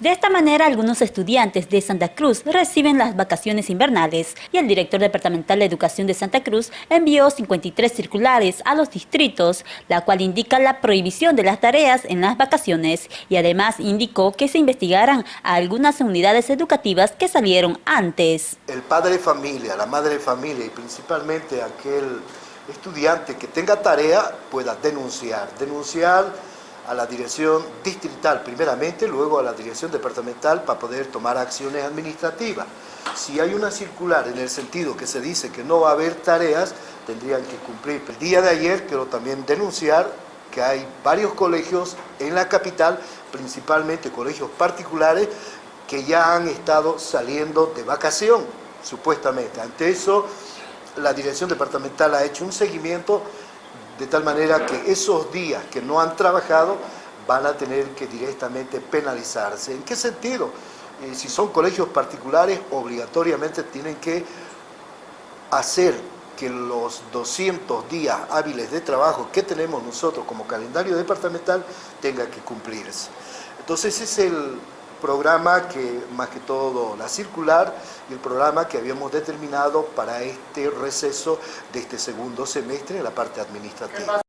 De esta manera, algunos estudiantes de Santa Cruz reciben las vacaciones invernales y el director departamental de Educación de Santa Cruz envió 53 circulares a los distritos, la cual indica la prohibición de las tareas en las vacaciones y además indicó que se investigarán a algunas unidades educativas que salieron antes. El padre de familia, la madre de familia y principalmente aquel estudiante que tenga tarea pueda denunciar, denunciar a la dirección distrital primeramente, luego a la dirección departamental para poder tomar acciones administrativas. Si hay una circular en el sentido que se dice que no va a haber tareas, tendrían que cumplir. El día de ayer quiero también denunciar que hay varios colegios en la capital, principalmente colegios particulares, que ya han estado saliendo de vacación, supuestamente. Ante eso, la dirección departamental ha hecho un seguimiento de tal manera que esos días que no han trabajado van a tener que directamente penalizarse. ¿En qué sentido? Eh, si son colegios particulares, obligatoriamente tienen que hacer que los 200 días hábiles de trabajo que tenemos nosotros como calendario departamental tenga que cumplirse. Entonces es el programa que, más que todo la circular, y el programa que habíamos determinado para este receso de este segundo semestre en la parte administrativa.